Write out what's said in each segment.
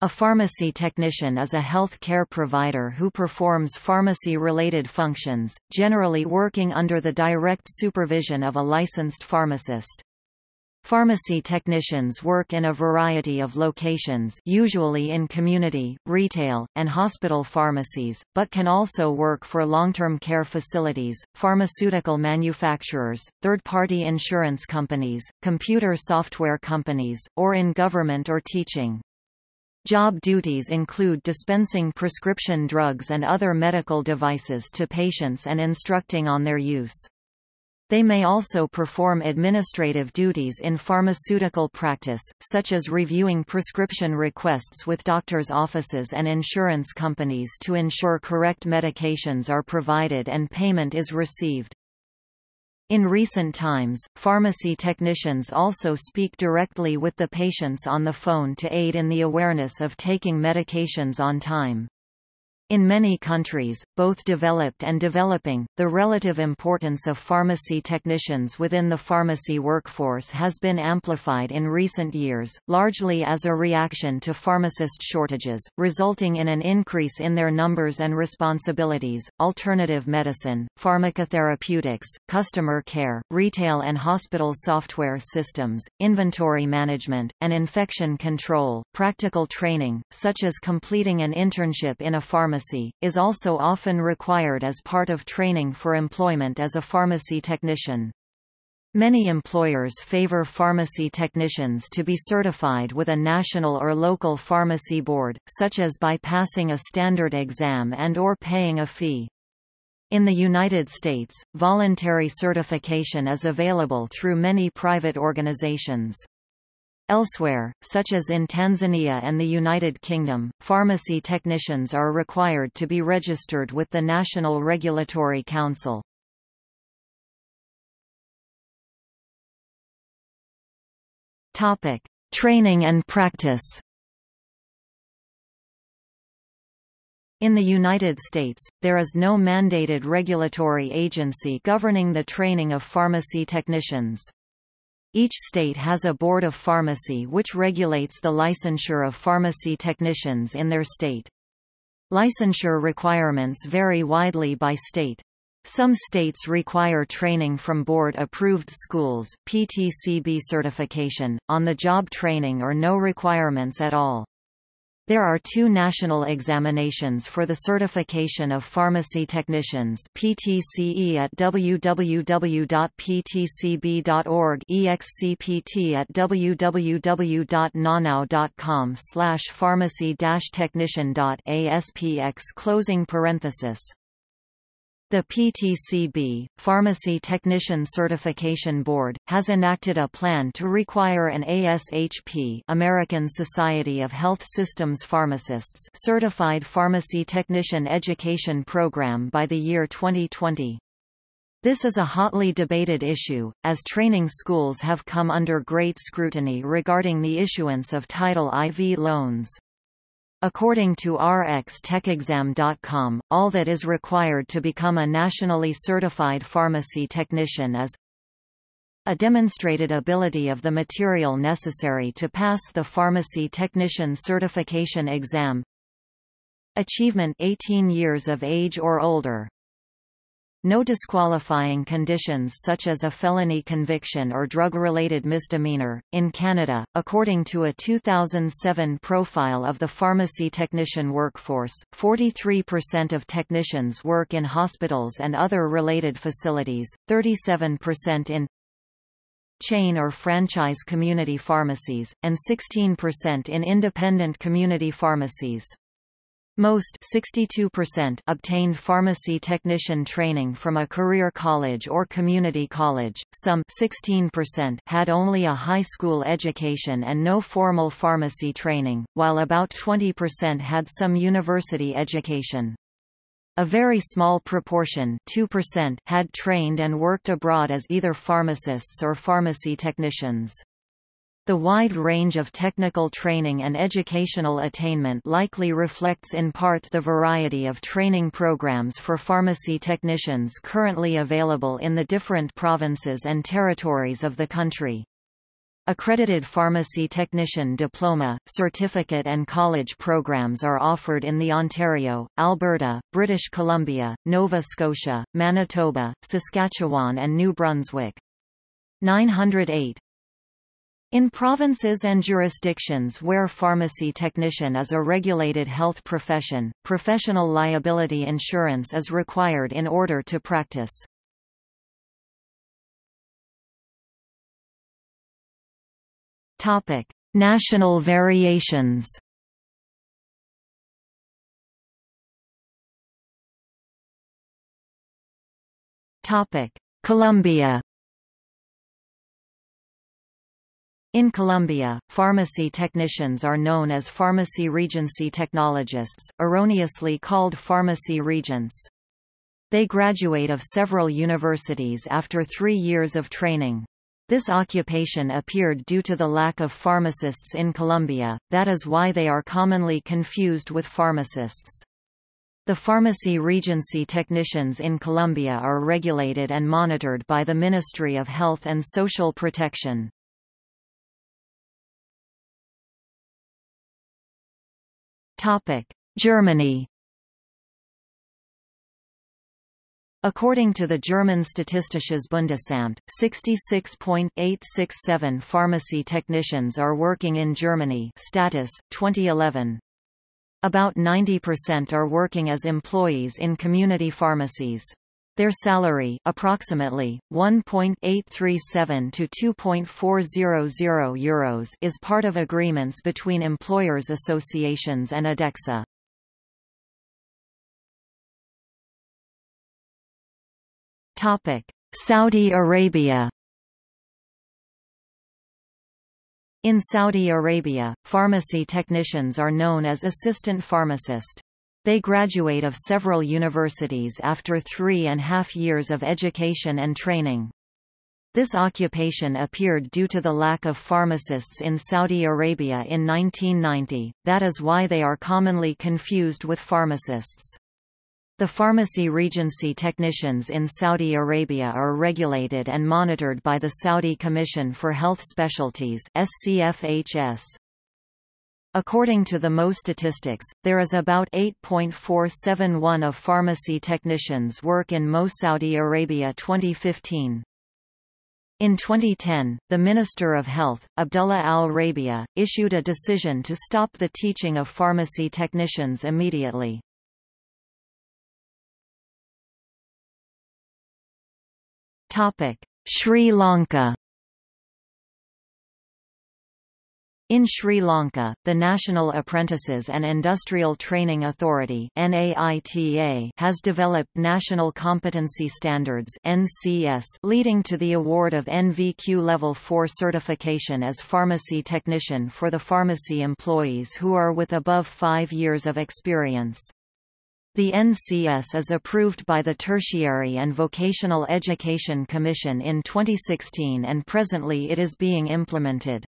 A pharmacy technician is a health care provider who performs pharmacy-related functions, generally working under the direct supervision of a licensed pharmacist. Pharmacy technicians work in a variety of locations usually in community, retail, and hospital pharmacies, but can also work for long-term care facilities, pharmaceutical manufacturers, third-party insurance companies, computer software companies, or in government or teaching. Job duties include dispensing prescription drugs and other medical devices to patients and instructing on their use. They may also perform administrative duties in pharmaceutical practice, such as reviewing prescription requests with doctors' offices and insurance companies to ensure correct medications are provided and payment is received. In recent times, pharmacy technicians also speak directly with the patients on the phone to aid in the awareness of taking medications on time. In many countries, both developed and developing, the relative importance of pharmacy technicians within the pharmacy workforce has been amplified in recent years, largely as a reaction to pharmacist shortages, resulting in an increase in their numbers and responsibilities. Alternative medicine, pharmacotherapeutics, customer care, retail and hospital software systems, inventory management, and infection control. Practical training, such as completing an internship in a pharmacy pharmacy, is also often required as part of training for employment as a pharmacy technician. Many employers favor pharmacy technicians to be certified with a national or local pharmacy board, such as by passing a standard exam and or paying a fee. In the United States, voluntary certification is available through many private organizations. Elsewhere, such as in Tanzania and the United Kingdom, pharmacy technicians are required to be registered with the National Regulatory Council. Topic: Training and practice. In the United States, there is no mandated regulatory agency governing the training of pharmacy technicians. Each state has a board of pharmacy which regulates the licensure of pharmacy technicians in their state. Licensure requirements vary widely by state. Some states require training from board-approved schools PTCB certification, on-the-job training or no requirements at all. There are two national examinations for the certification of pharmacy technicians PTCE at www.ptcb.org EXCPT at www.nhanow.com slash pharmacy-technician.aspx closing parenthesis the PTCB, Pharmacy Technician Certification Board, has enacted a plan to require an ASHP American Society of Health Systems Pharmacists certified pharmacy technician education program by the year 2020. This is a hotly debated issue, as training schools have come under great scrutiny regarding the issuance of Title IV loans. According to rxtechexam.com, all that is required to become a nationally certified pharmacy technician is a demonstrated ability of the material necessary to pass the pharmacy technician certification exam. Achievement 18 years of age or older no disqualifying conditions such as a felony conviction or drug-related misdemeanor. In Canada, according to a 2007 profile of the pharmacy technician workforce, 43% of technicians work in hospitals and other related facilities, 37% in chain or franchise community pharmacies, and 16% in independent community pharmacies. Most 62% obtained pharmacy technician training from a career college or community college, some 16% had only a high school education and no formal pharmacy training, while about 20% had some university education. A very small proportion 2% had trained and worked abroad as either pharmacists or pharmacy technicians. The wide range of technical training and educational attainment likely reflects in part the variety of training programs for pharmacy technicians currently available in the different provinces and territories of the country. Accredited pharmacy technician diploma, certificate and college programs are offered in the Ontario, Alberta, British Columbia, Nova Scotia, Manitoba, Saskatchewan and New Brunswick. 908 in provinces and jurisdictions where pharmacy technician is a regulated health profession, professional liability insurance is required in order to practice. Topic: National variations. Topic: Colombia. In Colombia, pharmacy technicians are known as pharmacy regency technologists, erroneously called pharmacy regents. They graduate of several universities after three years of training. This occupation appeared due to the lack of pharmacists in Colombia, that is why they are commonly confused with pharmacists. The pharmacy regency technicians in Colombia are regulated and monitored by the Ministry of Health and Social Protection. Germany According to the German Statistisches Bundesamt, 66.867 pharmacy technicians are working in Germany status, 2011. About 90% are working as employees in community pharmacies. Their salary approximately 1.837 to 2.400 euros is part of agreements between employers associations and ADEXA. Topic: Saudi Arabia. In Saudi Arabia, pharmacy technicians are known as assistant pharmacist. They graduate of several universities after three and a half years of education and training. This occupation appeared due to the lack of pharmacists in Saudi Arabia in 1990, that is why they are commonly confused with pharmacists. The pharmacy regency technicians in Saudi Arabia are regulated and monitored by the Saudi Commission for Health Specialties SCFHS. According to the Mo statistics, there is about 8.471 of pharmacy technicians work in Mo Saudi Arabia 2015. In 2010, the Minister of Health, Abdullah al-Rabia, issued a decision to stop the teaching of pharmacy technicians immediately. Sri Lanka In Sri Lanka, the National Apprentices and Industrial Training Authority has developed National Competency Standards leading to the award of NVQ Level 4 certification as pharmacy technician for the pharmacy employees who are with above five years of experience. The NCS is approved by the Tertiary and Vocational Education Commission in 2016 and presently it is being implemented.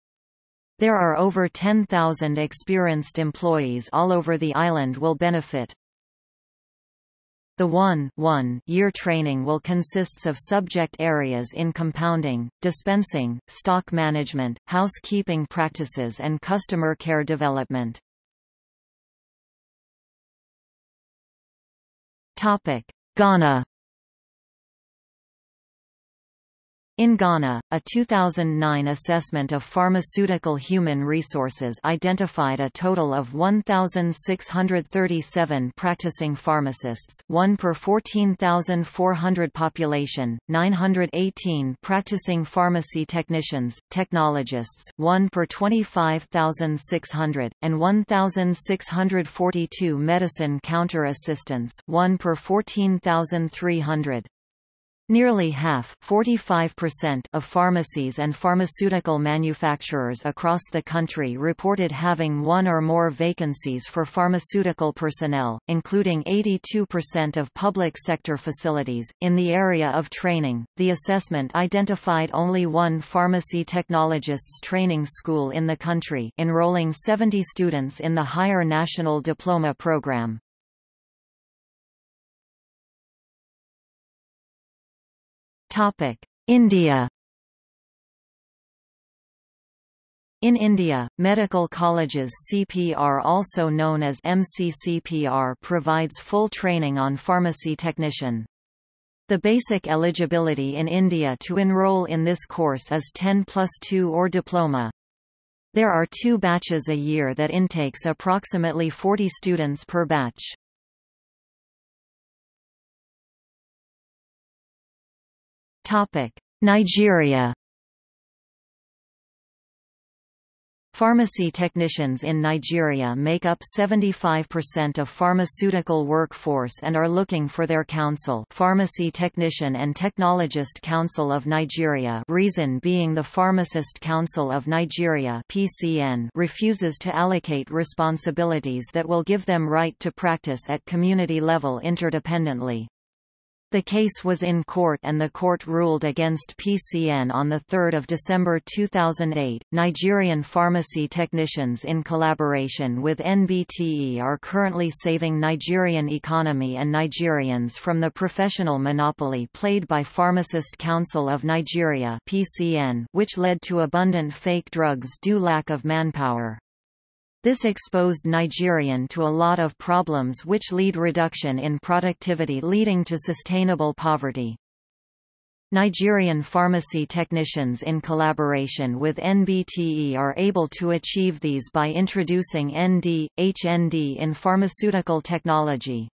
There are over 10,000 experienced employees all over the island will benefit. The 1 1 year training will consists of subject areas in compounding, dispensing, stock management, housekeeping practices and customer care development. Ghana In Ghana, a 2009 assessment of pharmaceutical human resources identified a total of 1,637 practicing pharmacists 1 per 14,400 population, 918 practicing pharmacy technicians, technologists 1 per 25,600, and 1,642 medicine counter assistants 1 per 14,300. Nearly half of pharmacies and pharmaceutical manufacturers across the country reported having one or more vacancies for pharmaceutical personnel, including 82% of public sector facilities. In the area of training, the assessment identified only one pharmacy technologists training school in the country, enrolling 70 students in the Higher National Diploma Program. India In India, medical colleges CPR also known as MCCPR provides full training on pharmacy technician. The basic eligibility in India to enroll in this course is 10 plus 2 or diploma. There are two batches a year that intakes approximately 40 students per batch. Nigeria Pharmacy technicians in Nigeria make up 75% of pharmaceutical workforce and are looking for their council Pharmacy Technician and Technologist Council of Nigeria reason being the Pharmacist Council of Nigeria PCN refuses to allocate responsibilities that will give them right to practice at community level interdependently. The case was in court and the court ruled against PCN on 3 December 2008. Nigerian pharmacy technicians in collaboration with NBTE are currently saving Nigerian economy and Nigerians from the professional monopoly played by Pharmacist Council of Nigeria PCN, which led to abundant fake drugs due lack of manpower. This exposed Nigerian to a lot of problems which lead reduction in productivity leading to sustainable poverty. Nigerian pharmacy technicians in collaboration with NBTE are able to achieve these by introducing ND, HND in pharmaceutical technology.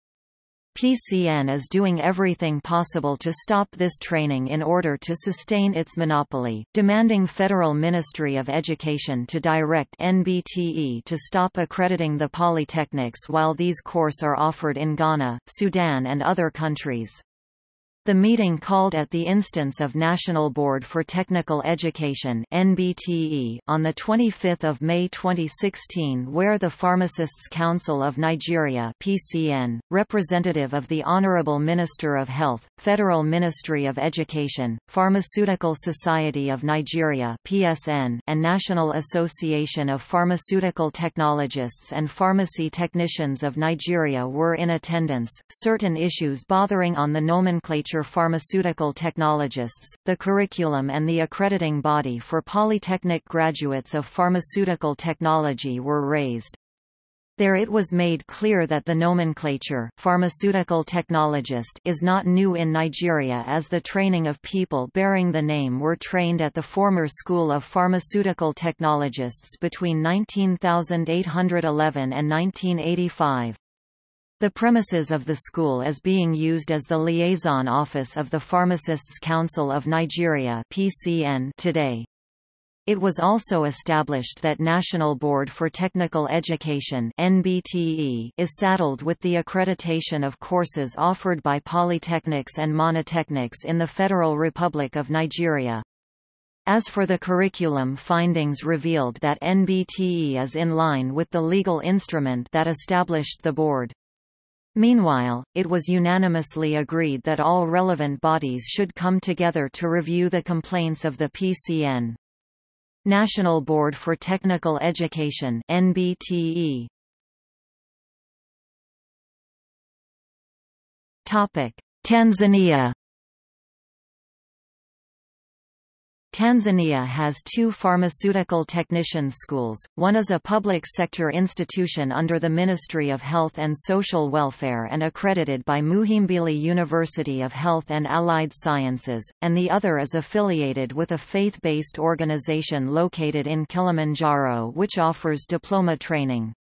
PCN is doing everything possible to stop this training in order to sustain its monopoly, demanding Federal Ministry of Education to direct NBTE to stop accrediting the polytechnics while these courses are offered in Ghana, Sudan and other countries. The meeting called at the instance of National Board for Technical Education NBTE on 25 May 2016 where the Pharmacists Council of Nigeria PCN, representative of the Honorable Minister of Health, Federal Ministry of Education, Pharmaceutical Society of Nigeria PSN, and National Association of Pharmaceutical Technologists and Pharmacy Technicians of Nigeria were in attendance. Certain issues bothering on the nomenclature pharmaceutical technologists, the curriculum and the accrediting body for polytechnic graduates of pharmaceutical technology were raised. There it was made clear that the nomenclature pharmaceutical technologist is not new in Nigeria as the training of people bearing the name were trained at the former School of Pharmaceutical Technologists between 19,811 and 1985. The premises of the school is being used as the liaison office of the Pharmacists Council of Nigeria (PCN) today. It was also established that National Board for Technical Education (NBTE) is saddled with the accreditation of courses offered by polytechnics and monotechnics in the Federal Republic of Nigeria. As for the curriculum findings revealed that NBTE is in line with the legal instrument that established the board. Meanwhile, it was unanimously agreed that all relevant bodies should come together to review the complaints of the PCN. National Board for Technical Education NBTE. Tanzania Tanzania has two pharmaceutical technician schools, one is a public sector institution under the Ministry of Health and Social Welfare and accredited by Muhimbili University of Health and Allied Sciences, and the other is affiliated with a faith-based organization located in Kilimanjaro which offers diploma training.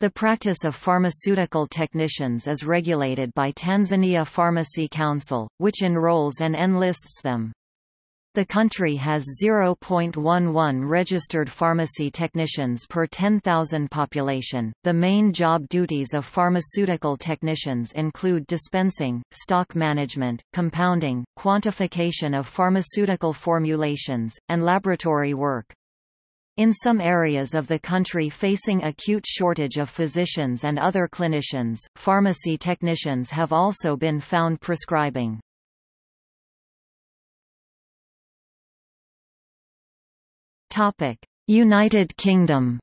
The practice of pharmaceutical technicians is regulated by Tanzania Pharmacy Council, which enrolls and enlists them. The country has 0.11 registered pharmacy technicians per 10,000 population. The main job duties of pharmaceutical technicians include dispensing, stock management, compounding, quantification of pharmaceutical formulations, and laboratory work. In some areas of the country facing acute shortage of physicians and other clinicians, pharmacy technicians have also been found prescribing. United Kingdom.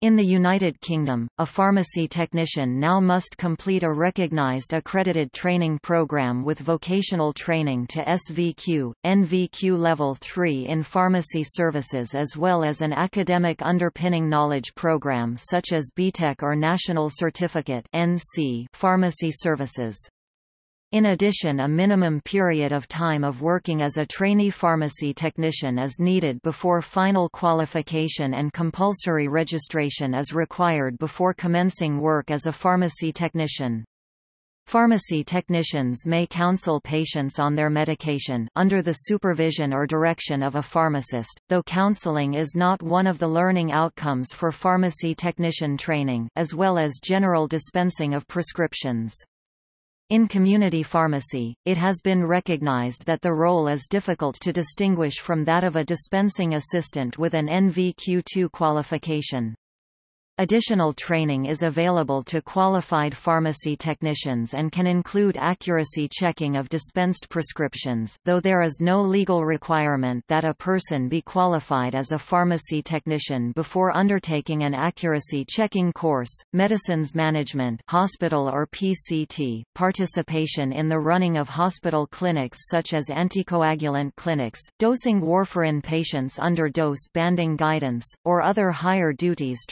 In the United Kingdom, a pharmacy technician now must complete a recognised accredited training programme with vocational training to SVQ, NVQ Level 3 in pharmacy services as well as an academic underpinning knowledge programme such as BTEC or National Certificate NC Pharmacy Services. In addition a minimum period of time of working as a trainee pharmacy technician is needed before final qualification and compulsory registration is required before commencing work as a pharmacy technician. Pharmacy technicians may counsel patients on their medication under the supervision or direction of a pharmacist, though counseling is not one of the learning outcomes for pharmacy technician training, as well as general dispensing of prescriptions. In community pharmacy, it has been recognized that the role is difficult to distinguish from that of a dispensing assistant with an NVQ2 qualification. Additional training is available to qualified pharmacy technicians and can include accuracy checking of dispensed prescriptions, though there is no legal requirement that a person be qualified as a pharmacy technician before undertaking an accuracy checking course. Medicines management, hospital or PCT, participation in the running of hospital clinics such as anticoagulant clinics, dosing warfarin patients under dose banding guidance, or other higher duties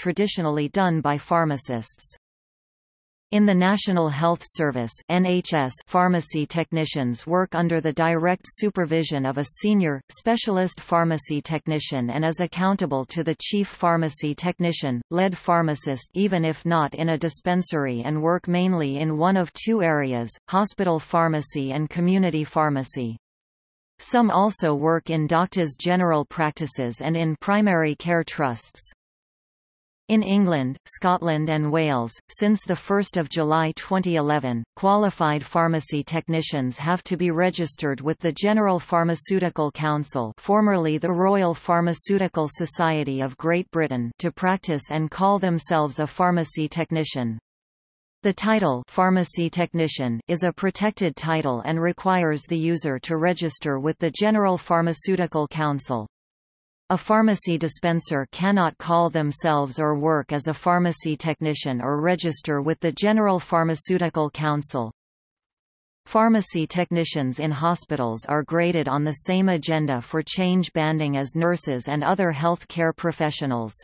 done by pharmacists. In the National Health Service NHS, pharmacy technicians work under the direct supervision of a senior, specialist pharmacy technician and is accountable to the chief pharmacy technician, lead pharmacist even if not in a dispensary and work mainly in one of two areas, hospital pharmacy and community pharmacy. Some also work in doctors' general practices and in primary care trusts. In England, Scotland and Wales, since 1 July 2011, qualified pharmacy technicians have to be registered with the General Pharmaceutical Council formerly the Royal Pharmaceutical Society of Great Britain to practice and call themselves a pharmacy technician. The title pharmacy technician is a protected title and requires the user to register with the General Pharmaceutical Council. A pharmacy dispenser cannot call themselves or work as a pharmacy technician or register with the General Pharmaceutical Council. Pharmacy technicians in hospitals are graded on the same agenda for change banding as nurses and other health care professionals.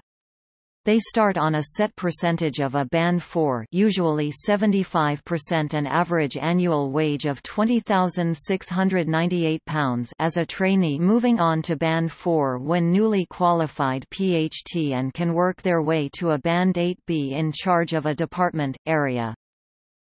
They start on a set percentage of a band 4 usually 75% an average annual wage of £20,698 as a trainee moving on to band 4 when newly qualified PHT and can work their way to a band 8B in charge of a department, area.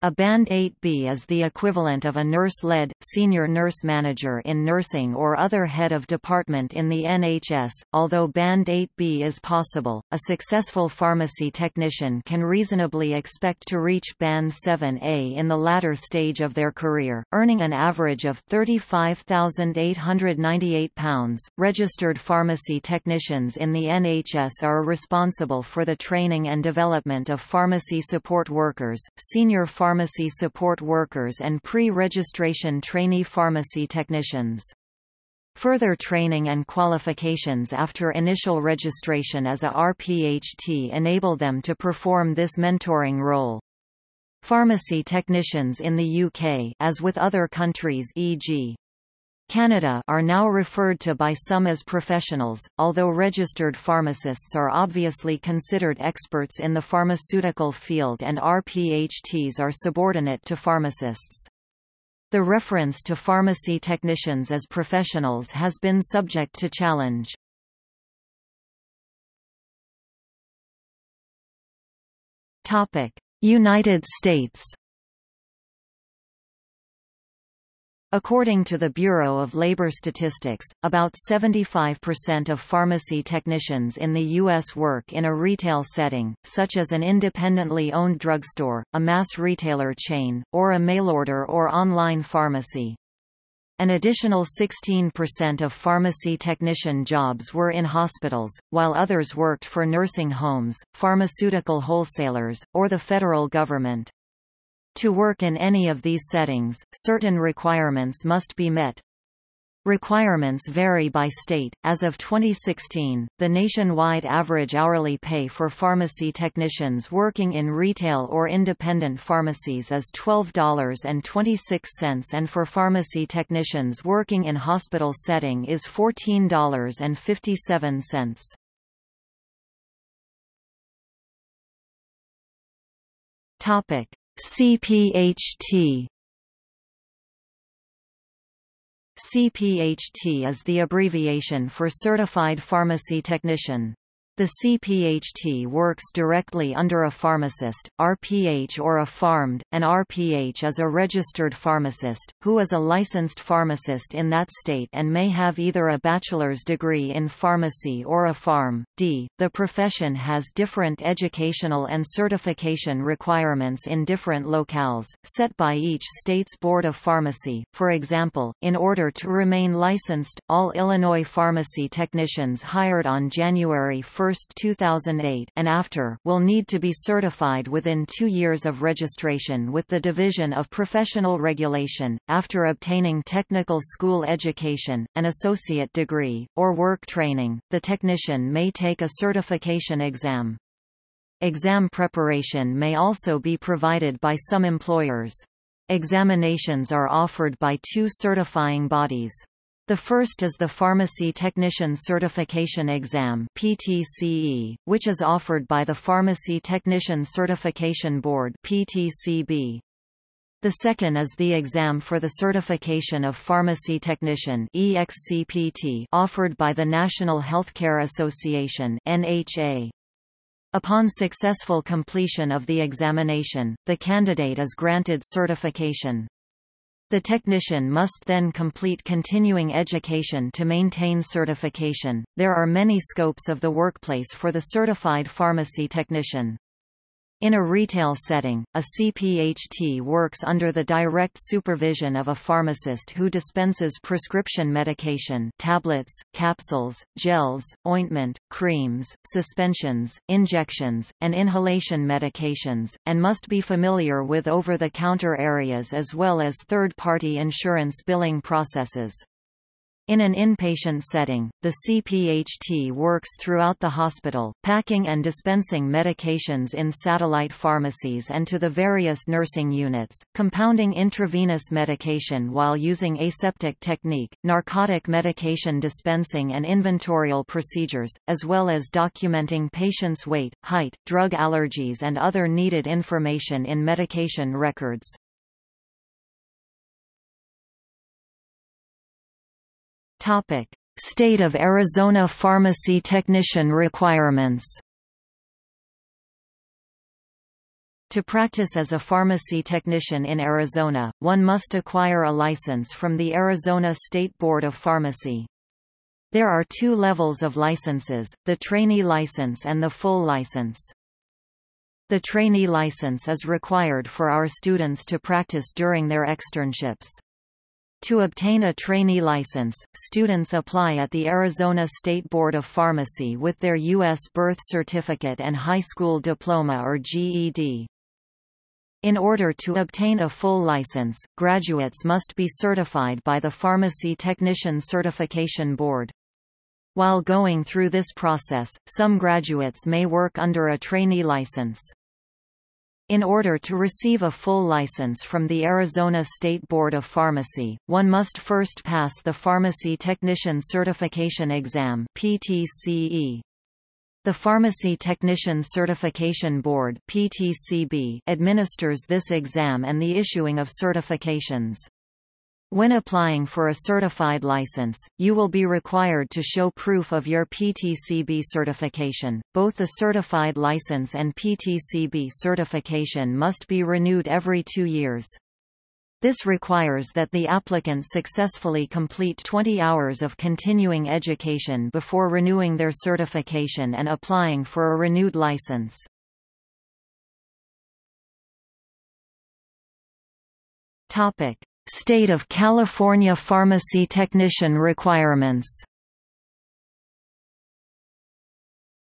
A Band 8B is the equivalent of a nurse-led, senior nurse manager in nursing or other head of department in the NHS. Although Band 8B is possible, a successful pharmacy technician can reasonably expect to reach Band 7A in the latter stage of their career, earning an average of £35,898. Registered pharmacy technicians in the NHS are responsible for the training and development of pharmacy support workers, senior pharmacy pharmacy support workers and pre-registration trainee pharmacy technicians. Further training and qualifications after initial registration as a RPHT enable them to perform this mentoring role. Pharmacy technicians in the UK as with other countries e.g. Canada are now referred to by some as professionals, although registered pharmacists are obviously considered experts in the pharmaceutical field and RPHTs are subordinate to pharmacists. The reference to pharmacy technicians as professionals has been subject to challenge. United States According to the Bureau of Labor Statistics, about 75% of pharmacy technicians in the U.S. work in a retail setting, such as an independently owned drugstore, a mass retailer chain, or a mail-order or online pharmacy. An additional 16% of pharmacy technician jobs were in hospitals, while others worked for nursing homes, pharmaceutical wholesalers, or the federal government. To work in any of these settings, certain requirements must be met. Requirements vary by state. As of 2016, the nationwide average hourly pay for pharmacy technicians working in retail or independent pharmacies is $12.26 and for pharmacy technicians working in hospital setting is $14.57. Topic: CPHT CPHT is the abbreviation for Certified Pharmacy Technician. The CPHT works directly under a pharmacist, RPH or a PharmD. An RPH is a registered pharmacist, who is a licensed pharmacist in that state and may have either a bachelor's degree in pharmacy or a PharmD. The profession has different educational and certification requirements in different locales, set by each state's Board of Pharmacy. For example, in order to remain licensed, all Illinois pharmacy technicians hired on January 1 2008 and after will need to be certified within two years of registration with the Division of Professional Regulation, after obtaining technical school education, an associate degree, or work training, the technician may take a certification exam. Exam preparation may also be provided by some employers. Examinations are offered by two certifying bodies. The first is the Pharmacy Technician Certification Exam PTCE, which is offered by the Pharmacy Technician Certification Board PTCB. The second is the exam for the certification of pharmacy technician EXCPT offered by the National Healthcare Association NHA. Upon successful completion of the examination, the candidate is granted certification. The technician must then complete continuing education to maintain certification. There are many scopes of the workplace for the certified pharmacy technician. In a retail setting, a CPHT works under the direct supervision of a pharmacist who dispenses prescription medication tablets, capsules, gels, ointment, creams, suspensions, injections, and inhalation medications, and must be familiar with over-the-counter areas as well as third-party insurance billing processes. In an inpatient setting, the CPHT works throughout the hospital, packing and dispensing medications in satellite pharmacies and to the various nursing units, compounding intravenous medication while using aseptic technique, narcotic medication dispensing and inventorial procedures, as well as documenting patients' weight, height, drug allergies and other needed information in medication records. Topic: State of Arizona pharmacy technician requirements. To practice as a pharmacy technician in Arizona, one must acquire a license from the Arizona State Board of Pharmacy. There are two levels of licenses, the trainee license and the full license. The trainee license is required for our students to practice during their externships. To obtain a trainee license, students apply at the Arizona State Board of Pharmacy with their U.S. birth certificate and high school diploma or GED. In order to obtain a full license, graduates must be certified by the Pharmacy Technician Certification Board. While going through this process, some graduates may work under a trainee license. In order to receive a full license from the Arizona State Board of Pharmacy, one must first pass the Pharmacy Technician Certification Exam PTCE. The Pharmacy Technician Certification Board PTCB administers this exam and the issuing of certifications. When applying for a certified license, you will be required to show proof of your PTCB certification. Both the certified license and PTCB certification must be renewed every two years. This requires that the applicant successfully complete 20 hours of continuing education before renewing their certification and applying for a renewed license. Topic: State of California pharmacy technician requirements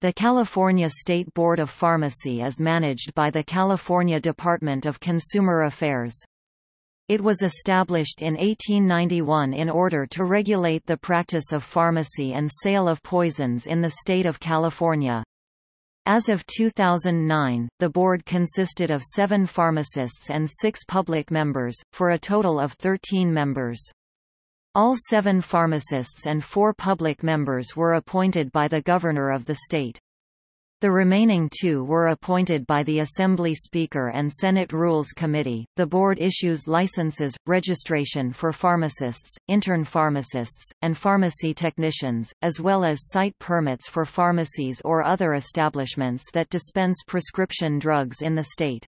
The California State Board of Pharmacy is managed by the California Department of Consumer Affairs. It was established in 1891 in order to regulate the practice of pharmacy and sale of poisons in the state of California. As of 2009, the board consisted of seven pharmacists and six public members, for a total of 13 members. All seven pharmacists and four public members were appointed by the governor of the state. The remaining two were appointed by the Assembly Speaker and Senate Rules Committee. The board issues licenses, registration for pharmacists, intern pharmacists, and pharmacy technicians, as well as site permits for pharmacies or other establishments that dispense prescription drugs in the state.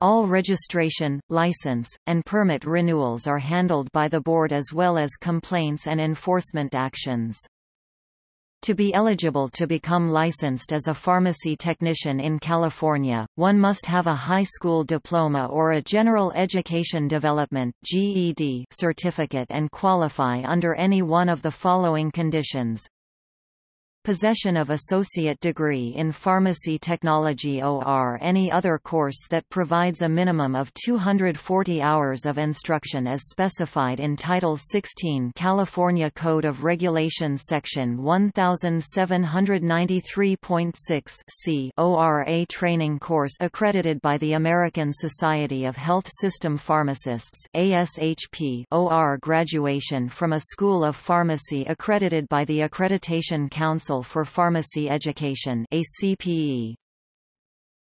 All registration, license, and permit renewals are handled by the board as well as complaints and enforcement actions. To be eligible to become licensed as a pharmacy technician in California, one must have a high school diploma or a General Education Development (GED) certificate and qualify under any one of the following conditions possession of associate degree in pharmacy technology or any other course that provides a minimum of 240 hours of instruction as specified in Title 16 California Code of Regulations Section 1793.6 c ORA training course accredited by the American Society of Health System Pharmacists ASHP OR graduation from a School of Pharmacy accredited by the Accreditation Council Council for Pharmacy Education ACPE.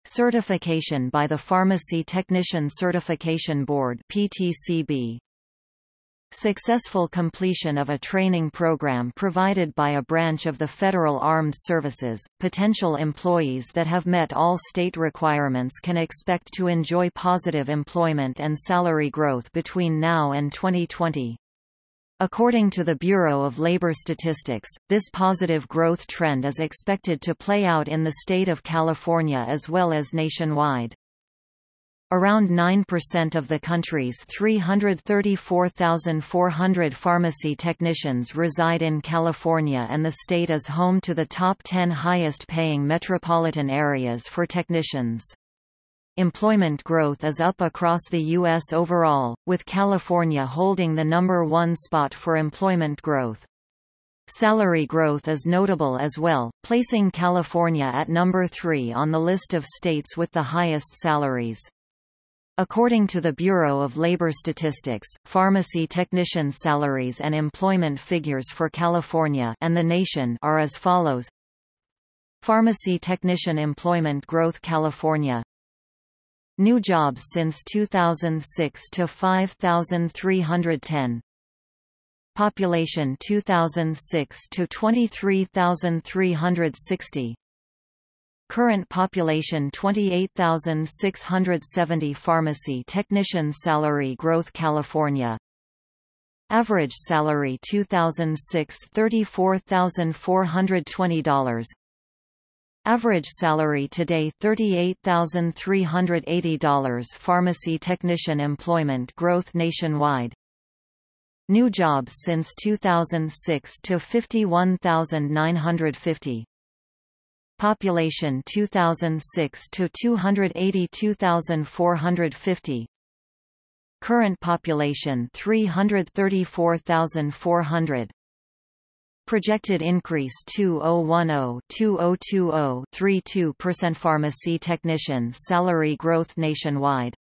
Certification by the Pharmacy Technician Certification Board PTCB. Successful completion of a training program provided by a branch of the Federal Armed Services, potential employees that have met all state requirements can expect to enjoy positive employment and salary growth between now and 2020. According to the Bureau of Labor Statistics, this positive growth trend is expected to play out in the state of California as well as nationwide. Around 9% of the country's 334,400 pharmacy technicians reside in California and the state is home to the top 10 highest-paying metropolitan areas for technicians. Employment growth is up across the U.S. overall, with California holding the number one spot for employment growth. Salary growth is notable as well, placing California at number three on the list of states with the highest salaries. According to the Bureau of Labor Statistics, pharmacy technician salaries and employment figures for California and the nation are as follows. Pharmacy technician employment growth California New jobs since 2006 to 5,310. Population 2006 to 23,360. Current population 28,670 Pharmacy technician salary growth California Average salary 2006 $34,420 Average salary today $38,380 Pharmacy technician employment growth nationwide. New jobs since 2006 to 51,950 Population 2006 to 282,450 Current population 334,400 Projected increase 2010-2020-32% Pharmacy technician salary growth nationwide.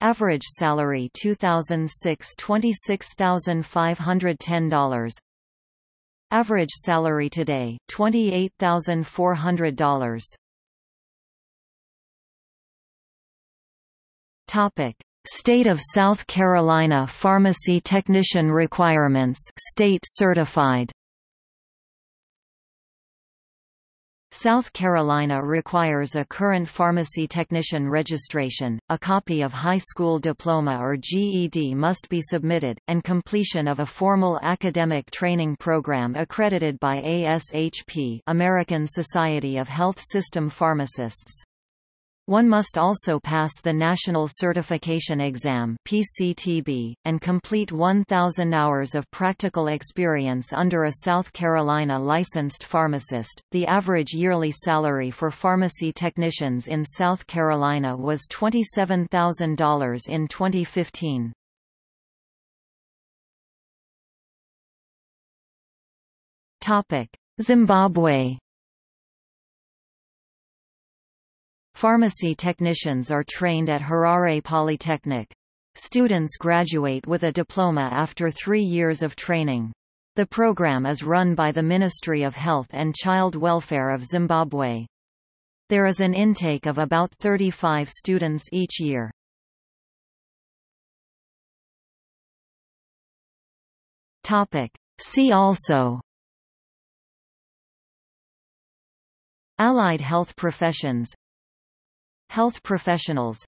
Average salary 2006 $26,510 Average salary today $28,400 Topic State of South Carolina Pharmacy Technician Requirements state certified South Carolina requires a current pharmacy technician registration, a copy of high school diploma or GED must be submitted, and completion of a formal academic training program accredited by ASHP American Society of Health System Pharmacists. One must also pass the National Certification Exam (PCTB) and complete 1,000 hours of practical experience under a South Carolina licensed pharmacist. The average yearly salary for pharmacy technicians in South Carolina was $27,000 in 2015. Topic: Zimbabwe Pharmacy technicians are trained at Harare Polytechnic. Students graduate with a diploma after three years of training. The program is run by the Ministry of Health and Child Welfare of Zimbabwe. There is an intake of about 35 students each year. See also Allied health professions Health professionals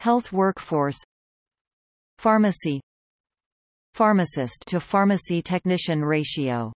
Health workforce Pharmacy Pharmacist to pharmacy technician ratio